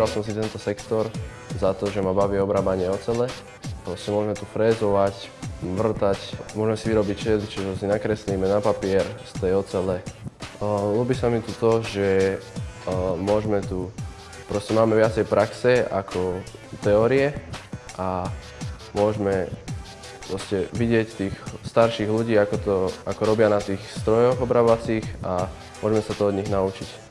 Vybral som si tento sektor za to, že ma baví obrábanie ocele. Proste môžeme tu frézovať, vrtať, môžeme si vyrobiť šedl, čiže si nakreslíme na papier z tej ocele. Ľúbi sa mi tu to, že môžeme tu, proste máme viacej praxe ako teórie a môžeme proste vidieť tých starších ľudí, ako, to, ako robia na tých strojoch obrábacích a môžeme sa to od nich naučiť.